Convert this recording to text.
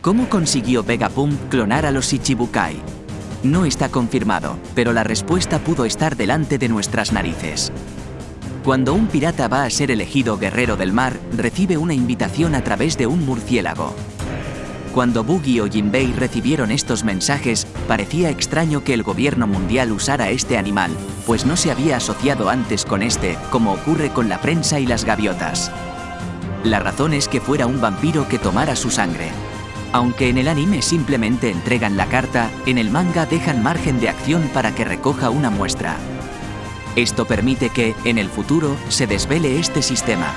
¿Cómo consiguió Vegapunk clonar a los Ichibukai? No está confirmado, pero la respuesta pudo estar delante de nuestras narices. Cuando un pirata va a ser elegido guerrero del mar, recibe una invitación a través de un murciélago. Cuando Buggy o Jinbei recibieron estos mensajes, parecía extraño que el gobierno mundial usara este animal, pues no se había asociado antes con este, como ocurre con la prensa y las gaviotas. La razón es que fuera un vampiro que tomara su sangre. Aunque en el anime simplemente entregan la carta, en el manga dejan margen de acción para que recoja una muestra. Esto permite que, en el futuro, se desvele este sistema,